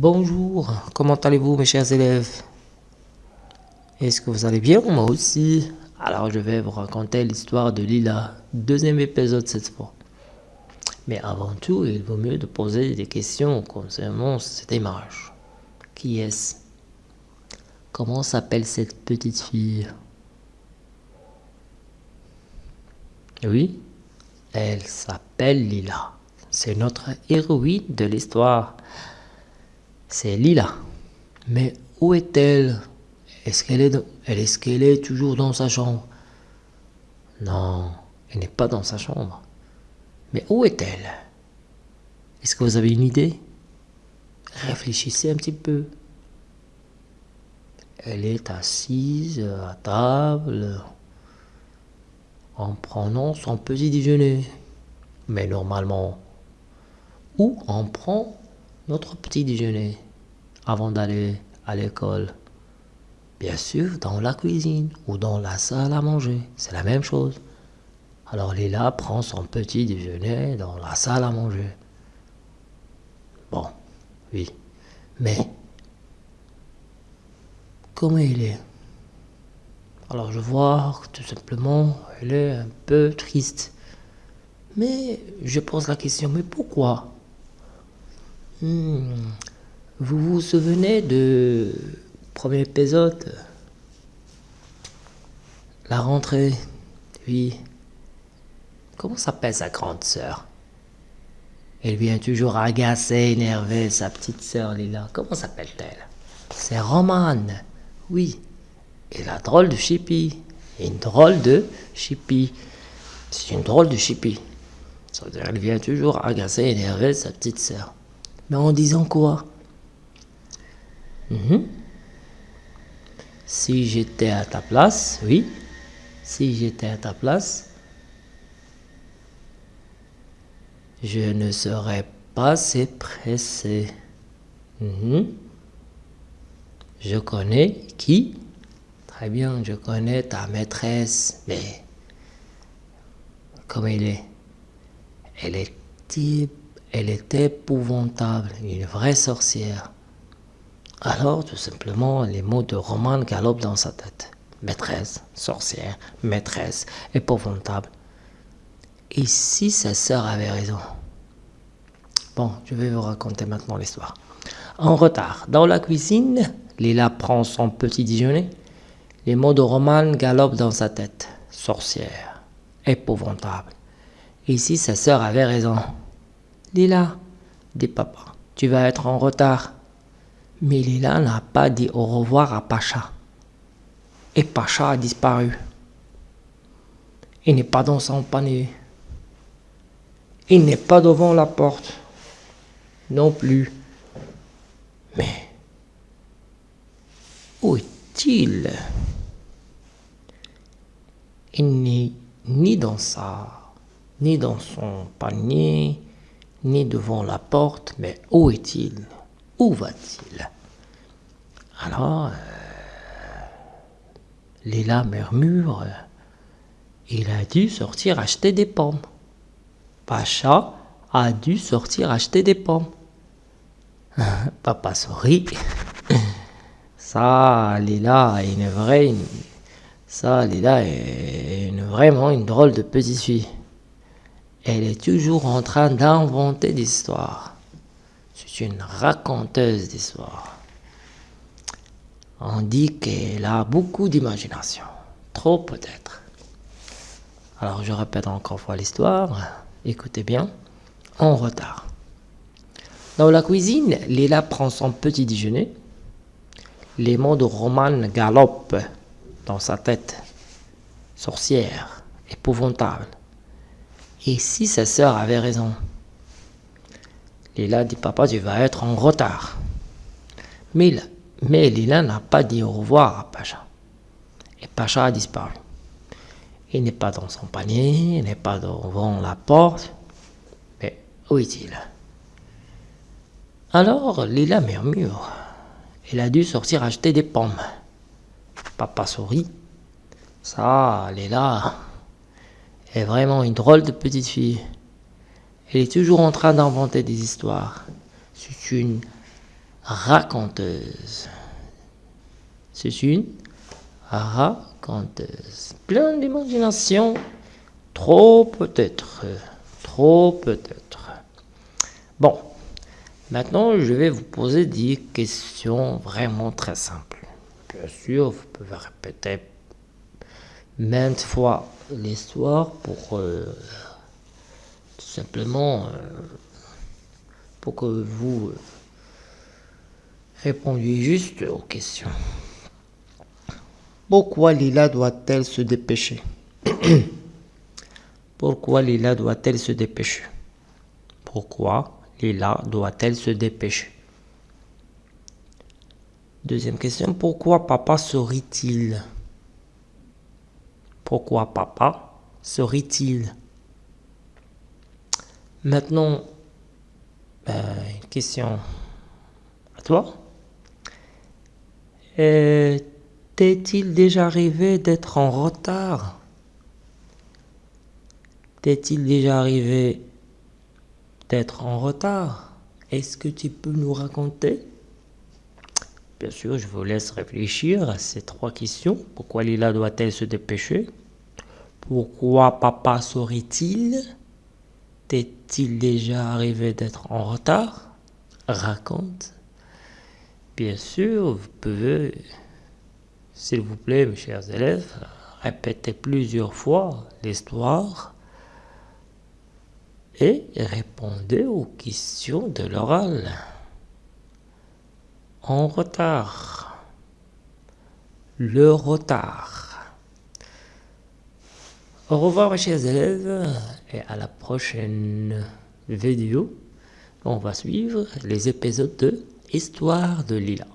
Bonjour, comment allez-vous mes chers élèves? Est-ce que vous allez bien Moi aussi? Alors je vais vous raconter l'histoire de Lila, deuxième épisode cette fois. Mais avant tout, il vaut mieux de poser des questions concernant cette image. Qui est-ce? Comment s'appelle cette petite fille? Oui, elle s'appelle Lila. C'est notre héroïne de l'histoire. C'est Lila. Mais où est-elle? Est-ce qu'elle est, est, toujours dans sa chambre? Non, elle n'est pas dans sa chambre. Mais où est-elle? Est-ce que vous avez une idée? Réfléchissez un petit peu. Elle est assise à table en prenant son petit déjeuner. Mais normalement, où on prend notre petit déjeuner avant d'aller à l'école Bien sûr, dans la cuisine ou dans la salle à manger. C'est la même chose. Alors Lila prend son petit déjeuner dans la salle à manger. Bon, oui. Mais, comment il est? Alors je vois tout simplement, elle est un peu triste. Mais je pose la question, mais pourquoi? Hmm, Vous vous souvenez de premier épisode? La rentrée Oui. Comment s'appelle sa grande sœur? Elle vient toujours agacer, énerver sa petite sœur Lila. Comment s'appelle-t-elle? C'est Romane. Oui. Et la drôle de Chippy. Une drôle de Chippy. C'est une drôle de Chippy. Elle vient toujours agacer, énerver sa petite sœur. Mais en disant quoi mhm. Si j'étais à ta place, oui. Si j'étais à ta place, je ne serais pas si pressé. Mhm. Je connais qui? Très bien, je connais ta maîtresse, mais comme elle est? Elle était, elle était épouvantable, une vraie sorcière. Alors, tout simplement, les mots de Roman galopent dans sa tête. Maîtresse, sorcière, maîtresse, épouvantable. Et si sa sœur avait raison? Bon, je vais vous raconter maintenant l'histoire. En retard, dans la cuisine, Lila prend son petit déjeuner. Les mots de Roman galopent dans sa tête. Sorcière, épouvantable. Et si sa sœur avait raison? Lila, dit papa, tu vas être en retard. Mais Lila n'a pas dit au revoir à Pacha. Et Pacha a disparu. Il n'est pas dans son panier. Il n'est pas devant la porte. Non plus. Mais où est-il? Il n'est ni dans sa ni dans son panier, ni devant la porte, mais où est-il? Où va-t-il? Alors, euh, Lila murmure, il a dû sortir acheter des pommes. Pacha a dû sortir acheter des pommes. Papa sourit. Ça, Lila est une vraie... Ça, est vraiment une drôle de petite fille. Elle est toujours en train d'inventer des histoires. C'est une raconteuse d'histoires. On dit qu'elle a beaucoup d'imagination. Trop peut-être. Alors je répète encore une fois l'histoire. Écoutez bien. En retard. Dans la cuisine, Léla prend son petit déjeuner. Les mots de Roman galopent dans sa tête. Sorcière, épouvantable. Et si sa sœur avait raison Lila dit Papa, tu vas être en retard. Mais, Lila n'a pas dit au revoir à Pacha. Et Pacha a disparu. Il n'est pas dans son panier, il n'est pas devant la porte. Mais où est-il? Alors Lila murmure. Il a dû sortir acheter des pommes. Papa sourit. Ça, Lila, est vraiment une drôle de petite fille. Elle est toujours en train d'inventer des histoires. C'est une raconteuse. C'est une raconteuse. Plein d'imagination. Trop peut-être. Trop peut-être. Bon. Maintenant, je vais vous poser des questions vraiment très simples. Bien sûr, vous pouvez répéter maintes fois l'histoire pour euh, simplement euh, pour que vous euh, répondiez juste aux questions. Pourquoi Lila doit-elle se dépêcher? Pourquoi Lila doit-elle se dépêcher? Pourquoi Lila doit-elle se dépêcher? Deuxième question, pourquoi papa sourit-il? Pourquoi papa sourit-il Maintenant, euh, question à toi. Euh, t'est-il déjà arrivé d'être en retard? T'est-il déjà arrivé d'être en retard? Est-ce que tu peux nous raconter? Bien sûr, je vous laisse réfléchir à ces trois questions. Pourquoi Lila doit-elle se dépêcher? Pourquoi papa saurait-il T'est-il déjà arrivé d'être en retard? Raconte. Bien sûr, vous pouvez, s'il vous plaît, mes chers élèves, répéter plusieurs fois l'histoire et répondez aux questions de l'oral. En retard. Le retard. Au revoir mes chers élèves et à la prochaine vidéo. On va suivre les épisodes de Histoire de Lila.